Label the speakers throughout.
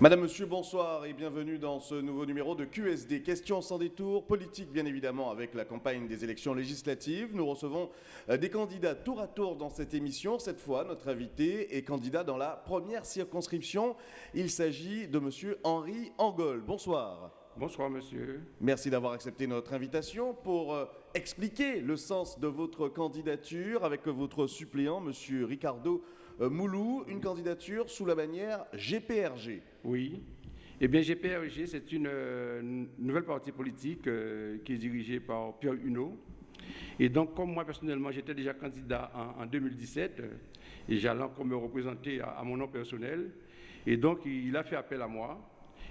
Speaker 1: Madame, Monsieur, bonsoir et bienvenue dans ce nouveau numéro de QSD. Questions sans détour, politique bien évidemment avec la campagne des élections législatives. Nous recevons euh, des candidats tour à tour dans cette émission. Cette fois, notre invité est candidat dans la première circonscription. Il s'agit de Monsieur Henri Angol. Bonsoir.
Speaker 2: Bonsoir, monsieur.
Speaker 1: Merci d'avoir accepté notre invitation pour euh, expliquer le sens de votre candidature avec votre suppléant, Monsieur Ricardo euh, Moulou, une candidature sous la bannière GPRG.
Speaker 2: Oui. Eh bien, GPRG, c'est une euh, nouvelle partie politique euh, qui est dirigée par Pierre Huneau. Et donc, comme moi, personnellement, j'étais déjà candidat en, 2017, et j'allais encore me représenter à, mon nom personnel. Et donc, il a fait appel à moi.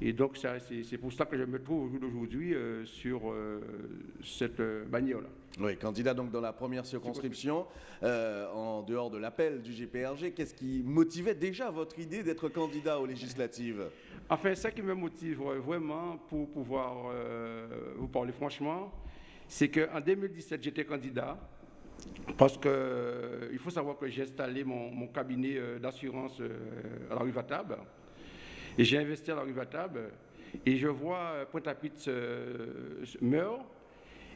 Speaker 2: Et donc, c'est pour ça que je me trouve aujourd'hui euh, sur euh, cette euh, bannière-là.
Speaker 1: Oui, candidat donc dans la première circonscription, en dehors de l'appel du GPRG, qu'est-ce qui motivait déjà votre idée d'être candidat aux législatives?
Speaker 2: Enfin, ce qui me motive vraiment pour pouvoir vous parler franchement, c'est qu'en 2017, j'étais candidat. Parce qu'il faut savoir que j'ai installé mon, mon cabinet d'assurance à la rue Vatab. Et j'ai investi à la rue Vatab et je vois Pointe-à-Pitre meurt.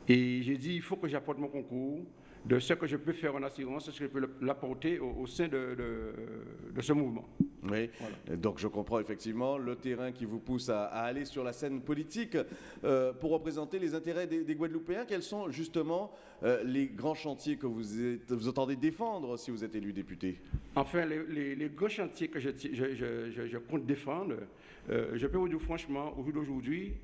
Speaker 2: Et j'ai dit, il faut que j'apporte mon concours de ce que je peux faire en assurance, ce que je peux l'apporter au, sein de, ce mouvement?
Speaker 1: Oui, donc je comprends effectivement le terrain qui vous pousse à, aller sur la scène politique euh, pour représenter les intérêts des, Guadeloupéens. Quels sont justement euh, les grands chantiers que vous, êtes, vous entendez défendre si vous êtes élu député?
Speaker 2: Enfin, les, grands chantiers que je, je compte défendre, euh, je peux vous dire franchement, au d'aujourd'hui,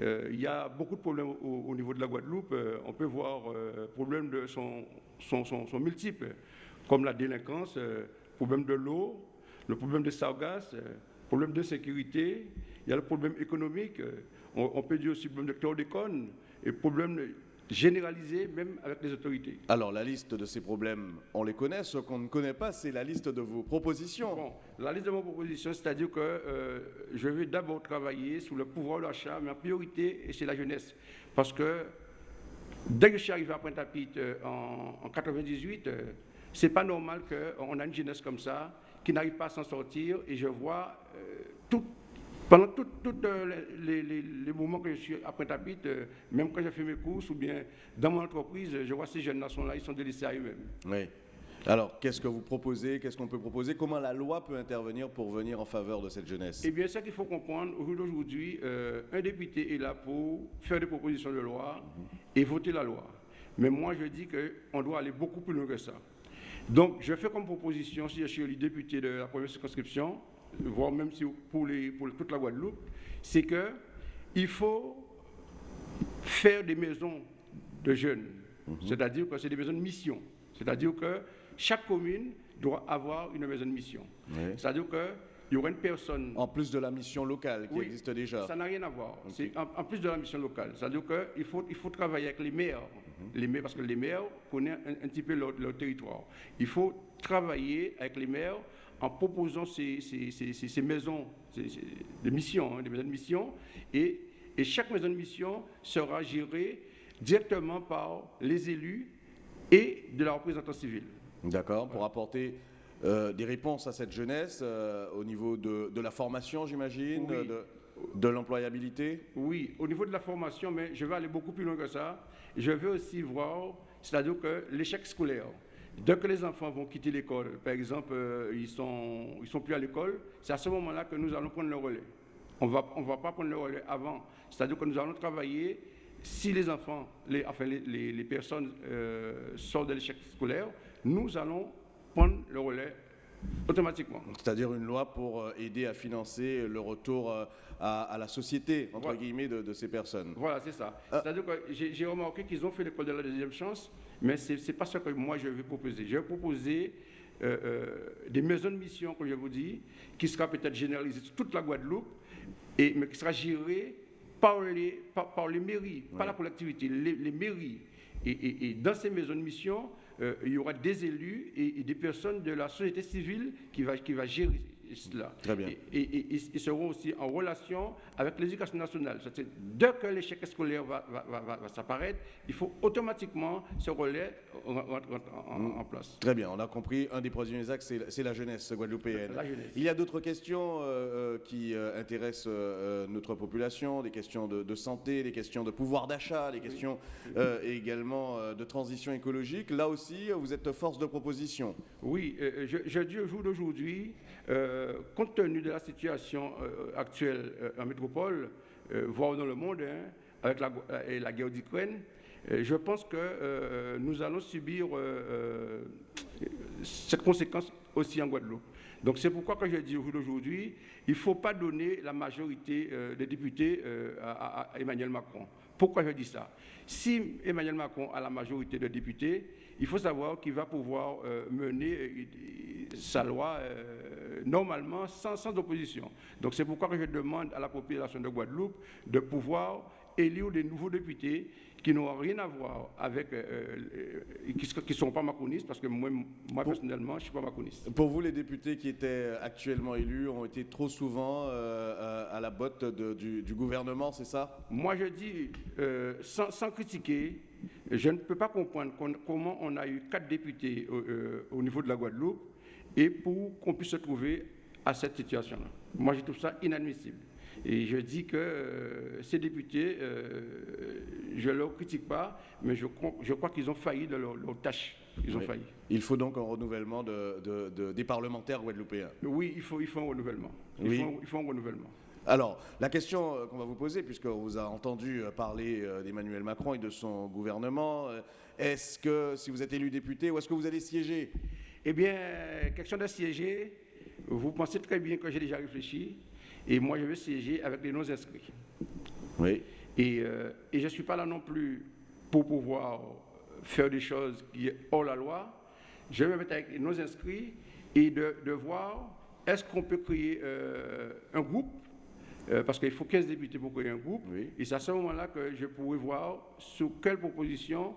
Speaker 2: il y a beaucoup de problèmes au, niveau de la Guadeloupe. On peut voir problèmes de sont, sont, multiples, comme la délinquance, problème de l'eau, le problème de sargasses, le problème de sécurité, il y a le problème économique, on, peut dire aussi le problème de chlordécone, et problème généralisé même avec les autorités.
Speaker 1: Alors la liste de ces problèmes, on les connaît. Ce qu'on ne connaît pas, c'est la liste de vos propositions.
Speaker 2: Bon, la liste de vos propositions, c'est-à-dire que euh, je vais d'abord travailler sur le pouvoir d'achat, mais en priorité, c'est la jeunesse. Parce que dès que je suis arrivé à Pointe-à-Pitre euh, en, en 98, euh, c'est pas normal qu'on a une jeunesse comme ça qui n'arrive pas à s'en sortir et je vois tout pendant tous euh, les, moments que je suis à Pointe-à-Pitre, euh, même quand je fais mes courses ou bien dans mon entreprise, je vois ces jeunes nations-là, ils sont délaissés à eux-mêmes.
Speaker 1: Oui. Alors, qu'est-ce que vous proposez? Qu'est-ce qu'on peut proposer? Comment la loi peut intervenir pour venir en faveur de cette jeunesse?
Speaker 2: Eh bien, ce qu'il faut comprendre, aujourd'hui, euh, un député est là pour faire des propositions de loi et voter la loi. Mais moi, je dis qu'on doit aller beaucoup plus loin que ça. Donc, je fais comme proposition, si je suis le député de la première circonscription, voire même si pour, les, pour toute la Guadeloupe, c'est qu'il faut faire des maisons de jeunes. Mhm. C'est-à-dire que c'est des maisons de mission. C'est-à-dire que chaque commune doit avoir une maison de mission. C'est-à-dire qu'il y aura une personne.
Speaker 1: En plus de la mission locale qui existe déjà.
Speaker 2: Ça n'a rien à voir. C'est en, plus de la mission locale. C'est-à-dire qu'il faut, il faut travailler avec les maires. Les maires parce que les maires connaissent un, petit peu leur, leur, territoire. Il faut travailler avec les maires en proposant ces, maisons de mission, hein, des maisons de mission, et, chaque maison de mission sera gérée directement par les élus et de la représentation civile.
Speaker 1: D'accord, pour apporter euh, des réponses à cette jeunesse euh, au niveau de, la formation, j'imagine, de, de l'employabilité?
Speaker 2: Oui, au niveau de la formation, mais je vais aller beaucoup plus loin que ça. Je veux aussi voir, c'est-à-dire que l'échec scolaire. Dès que les enfants vont quitter l'école, par exemple, euh, ils ne sont, ils sont plus à l'école, c'est à ce moment-là que nous allons prendre le relais. On va, ne on va pas prendre le relais avant. C'est-à-dire que nous allons travailler, si les enfants, les, enfin les, personnes euh, sortent de l'échec scolaire, nous allons prendre le relais automatiquement.
Speaker 1: C'est-à-dire une loi pour euh, aider à financer le retour à, la société, entre guillemets, de, de, ces personnes.
Speaker 2: Voilà, c'est ça. C'est-à-dire que j'ai remarqué qu'ils ont fait l'école de la deuxième chance, mais ce n'est pas ce que moi je vais proposer. Je vais proposer euh, euh, des maisons de mission, comme je vous dis, qui sera peut-être généralisées sur toute la Guadeloupe, et, mais qui sera gérée par les, par, les mairies, par la collectivité, les, mairies. Et, dans ces maisons de mission, euh, il y aura des élus et, des personnes de la société civile qui va, qui va gérer, cela.
Speaker 1: Très bien.
Speaker 2: Et, ils seront aussi en relation avec l'éducation nationale. Dès que l'échec scolaire va, va, s'apparaître, il faut automatiquement ce relais en, place.
Speaker 1: Très bien, on a compris. Un des premiers axes, c'est la jeunesse guadeloupéenne.
Speaker 2: La jeunesse.
Speaker 1: Il y a d'autres questions euh, euh, qui euh, intéressent notre population, des questions de, santé, des questions de pouvoir d'achat, des questions également de transition écologique. Là aussi, vous êtes force de proposition.
Speaker 2: Oui, je, je dis au jour d'aujourd'hui, compte tenu de la situation actuelle en métropole, voire dans le monde, hein, avec la, guerre d'Ukraine, je pense que nous allons subir cette conséquence aussi en Guadeloupe. Donc c'est pourquoi quand je dis aujourd'hui, il ne faut pas donner la majorité euh, des députés euh, à, Emmanuel Macron. Pourquoi je dis ça? Si Emmanuel Macron a la majorité des députés, il faut savoir qu'il va pouvoir euh, mener sa loi normalement sans, sans opposition. Donc c'est pourquoi je demande à la population de Guadeloupe de pouvoir élire des nouveaux députés qui n'ont rien à voir avec, euh, euh, qui ne sont pas macronistes, parce que moi, moi personnellement, je ne suis pas macroniste.
Speaker 1: Pour vous, les députés qui étaient actuellement élus ont été trop souvent euh, à la botte du, gouvernement, c'est ça?
Speaker 2: Moi, je dis, sans, sans, critiquer, je ne peux pas comprendre comment on a eu quatre députés au, niveau de la Guadeloupe et pour qu'on puisse se trouver à cette situation-là. Moi, je trouve ça inadmissible. Et je dis que euh, ces députés, euh, je ne leur critique pas, mais je, crois qu'ils ont failli de leur, tâche. Ils ont failli.
Speaker 1: Il faut donc un renouvellement de, des parlementaires guadeloupéens.
Speaker 2: Oui, il faut, il faut un renouvellement. Il, faut, il faut un renouvellement.
Speaker 1: Alors, la question euh, qu'on va vous poser, puisqu'on vous a entendu parler d'Emmanuel Macron et de son gouvernement, est-ce que, si vous êtes élu député, où est-ce que vous allez siéger?
Speaker 2: Eh bien, question de siéger, vous pensez très bien que j'ai déjà réfléchi. Et moi, je vais siéger avec les non-inscrits.
Speaker 1: Oui.
Speaker 2: Et, euh, et je ne suis pas là non plus pour pouvoir faire des choses qui sont hors la loi. Je vais me mettre avec les non-inscrits et de, de voir est-ce qu'on peut créer euh, un groupe euh, parce qu'il faut 15 députés pour créer un groupe. Et c'est à ce moment-là que je pourrais voir sur quelle proposition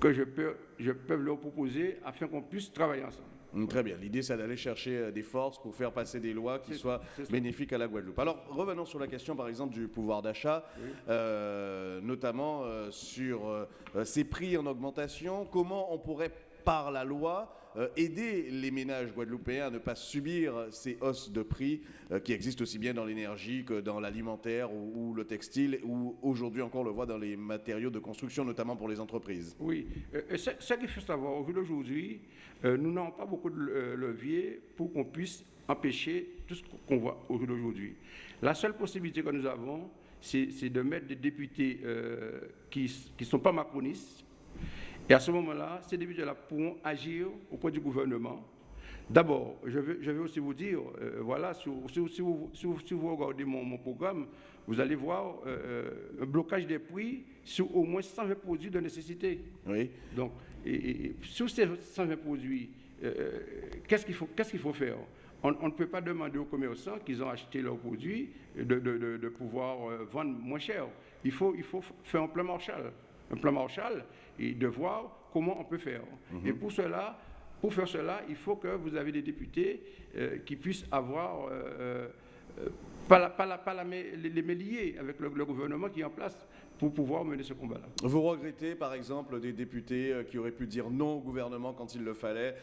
Speaker 2: que je peux, je peux leur proposer afin qu'on puisse travailler ensemble.
Speaker 1: Mm, très bien. L'idée, c'est d'aller chercher euh, des forces pour faire passer des lois qui soient bénéfiques à la Guadeloupe. Alors, revenons sur la question, par exemple, du pouvoir d'achat, euh, notamment euh, sur ces prix en augmentation. Comment on pourrait, par la loi, euh, aider les ménages guadeloupéens à ne pas subir ces hausses de prix euh, qui existent aussi bien dans l'énergie que dans l'alimentaire ou, le textile, ou aujourd'hui encore on le voit dans les matériaux de construction, notamment pour les entreprises.
Speaker 2: Oui, euh, ce qu'il faut savoir aujourd'hui, nous n'avons pas beaucoup de levier pour qu'on puisse empêcher tout ce qu'on voit aujourd'hui. La seule possibilité que nous avons, c'est de mettre des députés qui ne sont pas macronistes, et à ce moment-là, ces députés-là pourront agir auprès du gouvernement. D'abord, je vais, aussi vous dire, euh, voilà, si, vous, regardez mon, programme, vous allez voir euh, un blocage des prix sur au moins 120 produits de nécessité.
Speaker 1: Oui.
Speaker 2: Donc, et, sur ces 120 produits, euh, qu'est-ce qu'il faut, faire? On, ne peut pas demander aux commerçants qu'ils ont acheté leurs produits de, pouvoir vendre moins cher. Il faut, il faut faire un plan Marshall. Un plan Marshall, et de voir comment on peut faire. Mhm. Et pour cela, pour faire cela, il faut que vous avez des députés euh, qui puissent avoir, euh, euh, pas, la, pas, la, pas la, les, les avec le, gouvernement qui est en place pour pouvoir mener ce combat-là.
Speaker 1: Vous regrettez, par exemple, des députés qui auraient pu dire non au gouvernement quand il le fallait.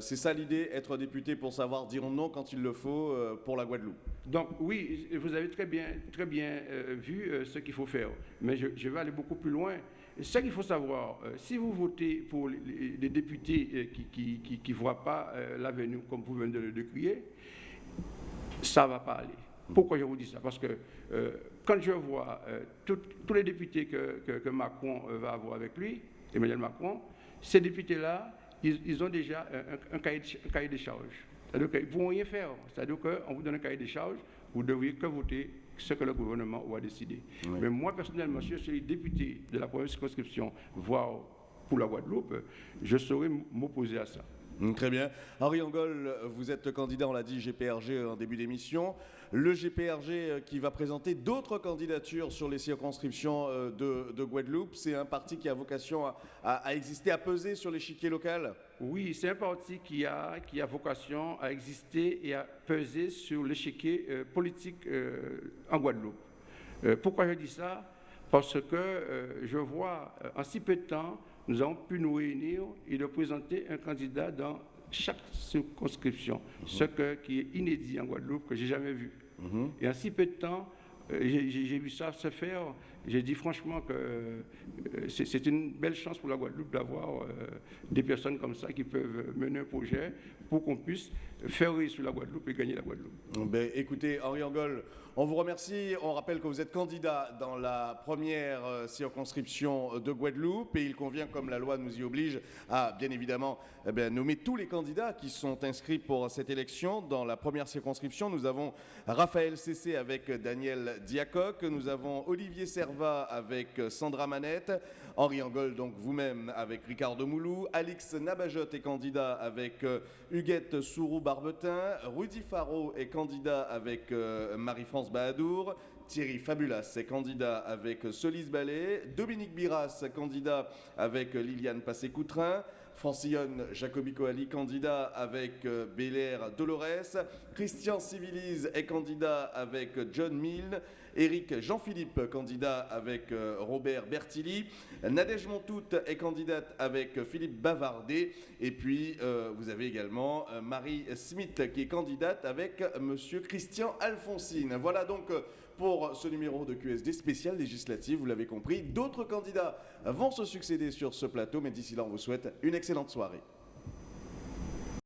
Speaker 1: C'est ça l'idée, être député pour savoir dire non quand il le faut pour la Guadeloupe
Speaker 2: Donc oui, vous avez très bien, très bien vu ce qu'il faut faire. Mais je, je vais aller beaucoup plus loin. Ce qu'il faut savoir, euh, si vous votez pour les, députés euh, qui ne voient pas euh, l'avenir comme vous venez de le décrire, ça ne va pas aller. Pourquoi je vous dis ça? Parce que quand je vois tous les députés que, Macron va avoir avec lui, Emmanuel Macron, ces députés-là, ils, ont déjà un, cahier, de, cahier, de, charges. C'est-à-dire qu'ils ne vont rien faire. C'est-à-dire qu'on vous donne un cahier de charges, vous ne devriez que voter ce que le gouvernement va décider. Mais moi, personnellement, si je suis député de la première circonscription, voire pour la Guadeloupe, je saurais m'opposer à ça.
Speaker 1: Mm, très bien. Henri Angol, vous êtes candidat, on l'a dit, GPRG en début d'émission. Le GPRG euh, qui va présenter d'autres candidatures sur les circonscriptions euh, de, Guadeloupe, c'est un parti qui a vocation à, exister, à peser sur l'échiquier local?
Speaker 2: Oui, c'est un parti qui a, qui a vocation à exister et à peser sur l'échiquier euh, politique en Guadeloupe. pourquoi je dis ça? Parce que je vois en si peu de temps nous avons pu nous réunir et de présenter un candidat dans chaque circonscription, ce qui est inédit en Guadeloupe, que j'ai jamais vu. Mhm. Et en si peu de temps, euh, j'ai vu ça se faire. J'ai dit franchement que euh, c'est une belle chance pour la Guadeloupe d'avoir euh, des personnes comme ça qui peuvent mener un projet pour qu'on puisse faire réussir la Guadeloupe et gagner la Guadeloupe.
Speaker 1: Ben, écoutez, Henri Angol, on vous remercie. On rappelle que vous êtes candidat dans la première euh, circonscription de Guadeloupe et il convient, comme la loi nous y oblige, à bien évidemment eh nommer tous les candidats qui sont inscrits pour cette élection. Dans la première circonscription, nous avons Raphaël Cessé avec Daniel Diacoc, nous avons Olivier Avec Sandra Manette, Henri Angol, donc vous-même avec Ricardo Moulou, Alix Nabajot est candidat avec euh, Huguette Sourou-Barbetin, Rudy Faro est candidat avec euh, Marie-France Bahadour, Thierry Fabulas est candidat avec Solis Ballet, Dominique Biras, candidat avec Liliane Passé-Coutrin, Francillon Jacobico Ali, candidat avec euh, Belair Dolores, Christian Civilise est candidat avec John Milne, Éric Jean-Philippe, candidat avec euh, Robert Bertilli. Nadège Montout est candidate avec Philippe Bavardet. Et puis, euh, vous avez également euh, Marie Smith qui est candidate avec Monsieur Christian Alfonsine. Voilà donc pour ce numéro de QSD spécial législatif, vous l'avez compris. D'autres candidats vont se succéder sur ce plateau, mais d'ici là, on vous souhaite une excellente soirée.